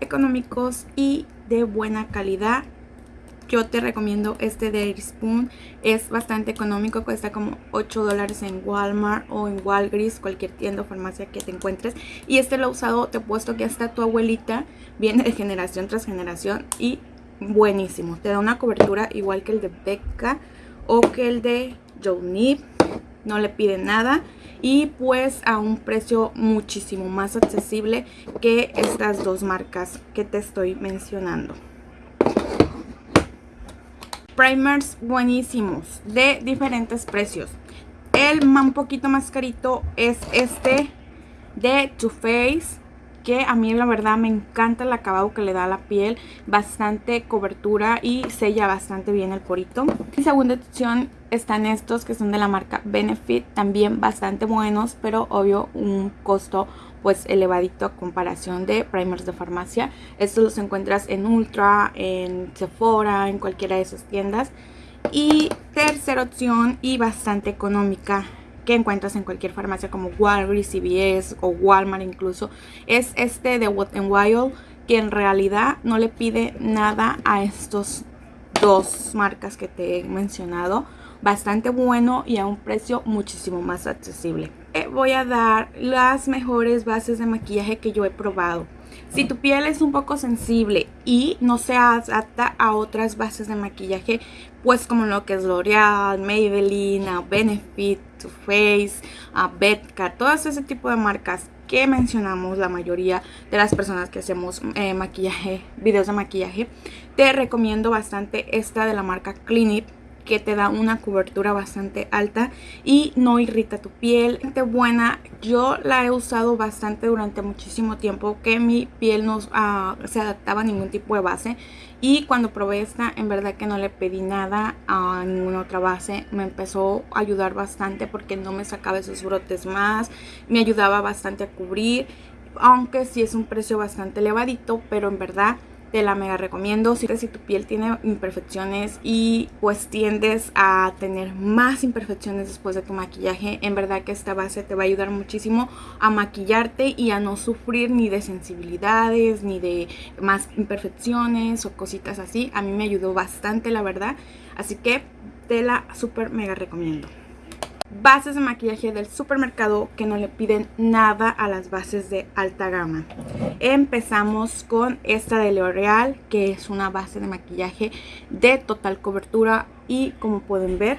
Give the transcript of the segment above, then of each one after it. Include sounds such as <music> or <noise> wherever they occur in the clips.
económicos y de buena calidad. Yo te recomiendo este de Spoon. Es bastante económico, cuesta como 8 dólares en Walmart o en Walgreens, cualquier tienda o farmacia que te encuentres. Y este lo he usado, te he puesto que hasta tu abuelita viene de generación tras generación y buenísimo. Te da una cobertura igual que el de Becca o que el de Joe No le pide nada y pues a un precio muchísimo más accesible que estas dos marcas que te estoy mencionando. Primers buenísimos de diferentes precios. El un poquito más carito es este de Too Faced que a mí la verdad me encanta el acabado que le da a la piel, bastante cobertura y sella bastante bien el porito. En segunda opción están estos que son de la marca Benefit, también bastante buenos, pero obvio un costo pues elevadito a comparación de primers de farmacia. Estos los encuentras en Ultra, en Sephora, en cualquiera de esas tiendas. Y tercera opción y bastante económica que encuentras en cualquier farmacia como Walgreens, CVS o Walmart incluso, es este de n Wild que en realidad no le pide nada a estos dos marcas que te he mencionado. Bastante bueno y a un precio muchísimo más accesible. Eh, voy a dar las mejores bases de maquillaje que yo he probado. Si tu piel es un poco sensible y no se adapta a otras bases de maquillaje, pues como lo que es L'Oreal, Maybelline, Benefit, Too Faced, Betka, todas ese tipo de marcas que mencionamos la mayoría de las personas que hacemos eh, maquillaje, videos de maquillaje, te recomiendo bastante esta de la marca Clinique que te da una cobertura bastante alta y no irrita tu piel. buena, yo la he usado bastante durante muchísimo tiempo que mi piel no ah, se adaptaba a ningún tipo de base. Y cuando probé esta en verdad que no le pedí nada a ninguna otra base, me empezó a ayudar bastante porque no me sacaba esos brotes más, me ayudaba bastante a cubrir aunque sí es un precio bastante elevadito, pero en verdad te la mega recomiendo. Si, si tu piel tiene imperfecciones y pues tiendes a tener más imperfecciones después de tu maquillaje en verdad que esta base te va a ayudar muchísimo a maquillarte y a no sufrir ni de sensibilidades ni de más imperfecciones o cositas así. A mí me ayudó bastante la verdad. Así que te la super mega recomiendo bases de maquillaje del supermercado que no le piden nada a las bases de alta gama. Empezamos con esta de L'Oreal que es una base de maquillaje de total cobertura y como pueden ver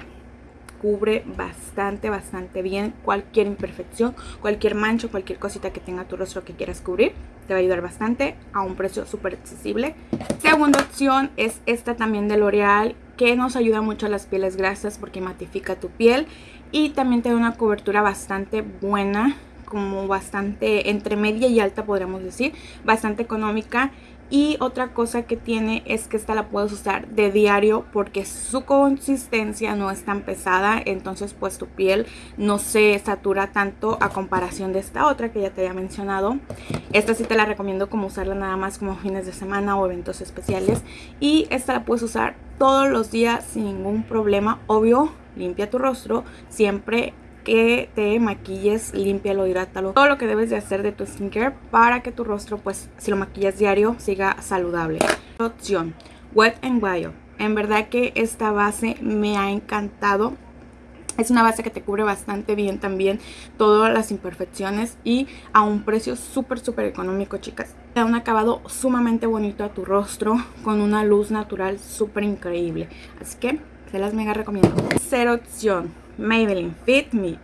cubre bastante, bastante bien cualquier imperfección, cualquier mancho, cualquier cosita que tenga tu rostro que quieras cubrir. Te va a ayudar bastante a un precio súper accesible. Segunda opción es esta también de L'Oreal que nos ayuda mucho a las pieles grasas porque matifica tu piel y también te da una cobertura bastante buena como bastante entre media y alta podríamos decir, bastante económica y otra cosa que tiene es que esta la puedes usar de diario porque su consistencia no es tan pesada. Entonces pues tu piel no se satura tanto a comparación de esta otra que ya te había mencionado. Esta sí te la recomiendo como usarla nada más como fines de semana o eventos especiales. Y esta la puedes usar todos los días sin ningún problema. Obvio, limpia tu rostro siempre que te maquilles, límpialo, hidrátalo. Todo lo que debes de hacer de tu skincare para que tu rostro, pues, si lo maquillas diario, siga saludable. Opción, Wet n Wild. En verdad que esta base me ha encantado. Es una base que te cubre bastante bien también todas las imperfecciones y a un precio súper súper económico chicas. Da un acabado sumamente bonito a tu rostro con una luz natural súper increíble. Así que se las mega recomiendo. Tercera opción, Maybelline Fit Me.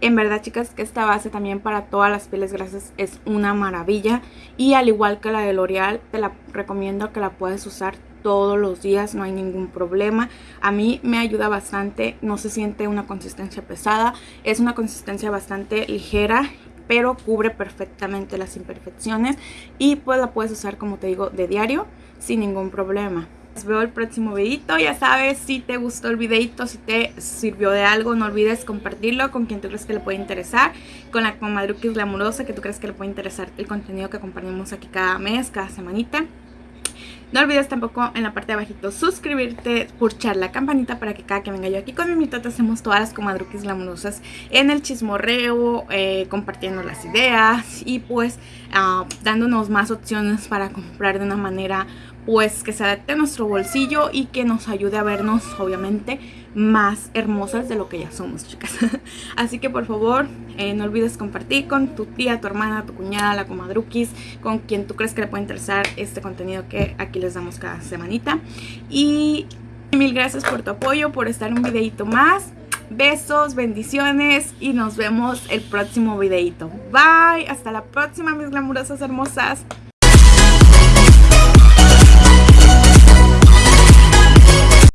En verdad, chicas, que esta base también para todas las pieles grasas es una maravilla. Y al igual que la de L'Oreal, te la recomiendo que la puedes usar todos los días, no hay ningún problema. A mí me ayuda bastante, no se siente una consistencia pesada, es una consistencia bastante ligera pero cubre perfectamente las imperfecciones y pues la puedes usar como te digo de diario sin ningún problema veo el próximo videito. Ya sabes, si te gustó el videito, si te sirvió de algo, no olvides compartirlo con quien tú crees que le puede interesar. Con la comadruquis glamurosa que tú crees que le puede interesar el contenido que compartimos aquí cada mes, cada semanita. No olvides tampoco en la parte de abajito suscribirte, pulsar la campanita para que cada que venga yo aquí con mi mitad hacemos todas las comadruquis glamurosas en el chismorreo, eh, compartiendo las ideas y pues uh, dándonos más opciones para comprar de una manera pues que se adapte a nuestro bolsillo y que nos ayude a vernos obviamente más hermosas de lo que ya somos chicas. <laughs> Así que por favor eh, no olvides compartir con tu tía, tu hermana, tu cuñada, la comadruquis con quien tú crees que le puede interesar este contenido que aquí les damos cada semanita. Y mil gracias por tu apoyo, por estar un videito más. Besos, bendiciones y nos vemos el próximo videito. Bye, hasta la próxima mis glamurosas hermosas